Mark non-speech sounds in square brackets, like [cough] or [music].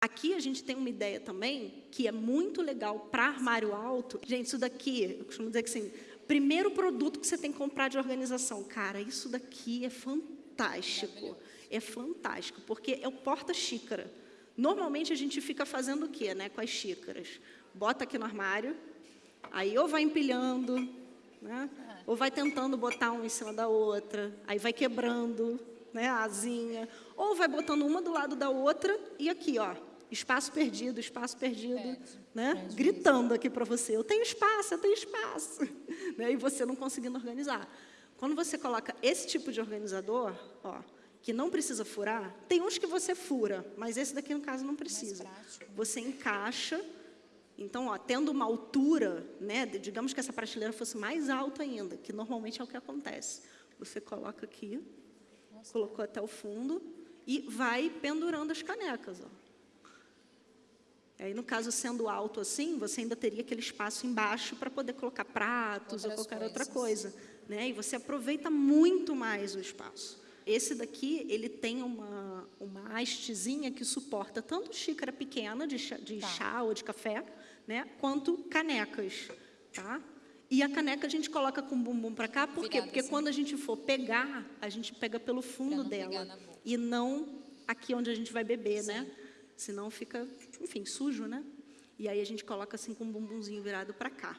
Aqui a gente tem uma ideia também que é muito legal para armário alto. Gente, isso daqui, eu costumo dizer que assim, primeiro produto que você tem que comprar de organização. Cara, isso daqui é fantástico. É fantástico, porque é o porta-xícara. Normalmente a gente fica fazendo o quê, né, com as xícaras? Bota aqui no armário, aí ou vai empilhando, né, ou vai tentando botar uma em cima da outra, aí vai quebrando, né, a asinha, ou vai botando uma do lado da outra e aqui, ó, espaço perdido, espaço perdido, né? Gritando aqui para você, eu tenho espaço, eu tenho espaço, [laughs] né? e você não conseguindo organizar. Quando você coloca esse tipo de organizador, ó, que não precisa furar, tem uns que você fura, mas esse daqui, no caso, não precisa. Você encaixa, então, ó, tendo uma altura, né, digamos que essa prateleira fosse mais alta ainda, que normalmente é o que acontece. Você coloca aqui, Nossa. colocou até o fundo, e vai pendurando as canecas. Ó. Aí, no caso, sendo alto assim, você ainda teria aquele espaço embaixo para poder colocar pratos Outras ou qualquer coisas. outra coisa. Né? E você aproveita muito mais o espaço. Esse daqui, ele tem uma, uma hastezinha que suporta tanto xícara pequena de chá, de tá. chá ou de café, né? quanto canecas. Tá? E a caneca a gente coloca com o bumbum para cá, por quê? Porque assim. quando a gente for pegar, a gente pega pelo fundo dela. E não aqui onde a gente vai beber, né? Sim. né? Senão fica, enfim, sujo, né? E aí a gente coloca assim com o bumbumzinho virado para cá.